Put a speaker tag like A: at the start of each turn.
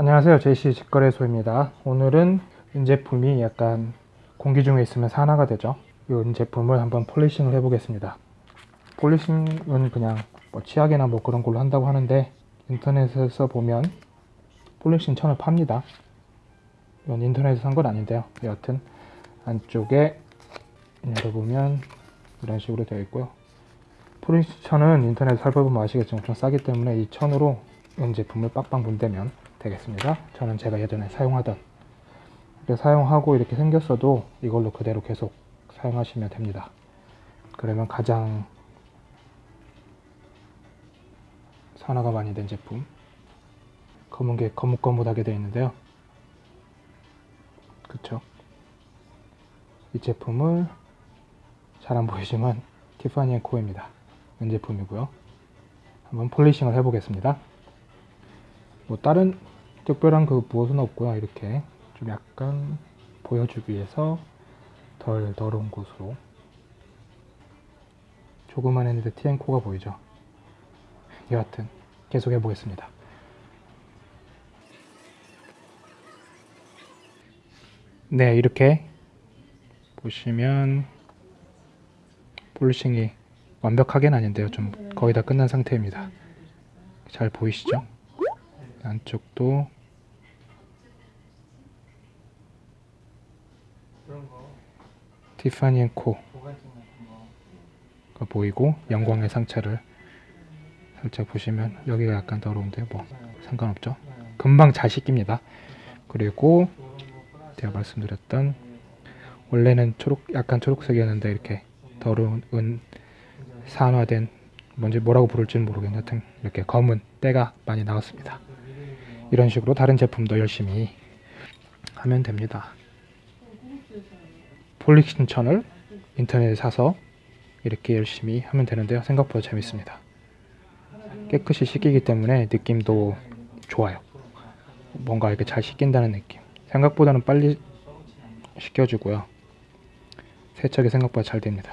A: 안녕하세요. JC 직거래소입니다. 오늘은 은제품이 약간 공기 중에 있으면 산화가 되죠. 이 은제품을 한번 polishing을 해 보겠습니다. polishing은 그냥 뭐 치약이나 뭐 그런 걸로 한다고 하는데 인터넷에서 보면 polishing 천을 팝니다. 이건 인터넷에서 산 건 아닌데요. 여하튼 안쪽에 열어보면 이런 식으로 되어 있고요. polishing 천은 인터넷 살펴보면 아시겠지만 엄청 싸기 때문에 이 천으로 은 제품을 빡빡 문대면 되겠습니다. 저는 제가 예전에 사용하던 이렇게 사용하고 이렇게 생겼어도 이걸로 그대로 계속 사용하시면 됩니다. 그러면 가장 산화가 많이 된 제품 검은 게 거뭇거뭇하게 되어 있는데요. 그쵸? 이 제품을 잘 안 보이지만 티파니 앤 코입니다. 은 제품이고요. 한번 polishing을 해 보겠습니다. 뭐 다른 특별한 그 무엇은 없고요. 이렇게 좀 약간 보여주기 위해서 덜 더러운 곳으로. 조그만 했는데 T&Co가 보이죠? 여하튼 계속 해보겠습니다. 네 이렇게 보시면 폴리싱이 완벽하게는 아닌데요. 좀 거의 다 끝난 상태입니다. 잘 보이시죠? 안쪽도 티파니 앤코. 가 보이고 영광의 상처를 살짝 보시면 여기가 약간 더러운데 뭐 상관없죠? 금방 잘 씻깁니다. 그리고 제가 말씀드렸던 원래는 초록 약간 초록색이었는데 이렇게 더러운 은 산화된 뭔지 뭐라고 부를지는 모르겠는데 하여튼 이렇게 검은 때가 많이 나왔습니다. 이런 식으로 다른 제품도 열심히 하면 됩니다 폴리킨천을 인터넷에 사서 이렇게 열심히 하면 되는데요. 생각보다 재밌습니다. 깨끗이 씻기기 때문에 느낌도 좋아요. 뭔가 이렇게 잘 씻긴다는 느낌. 생각보다는 빨리 씻겨주고요. 세척이 생각보다 잘 됩니다.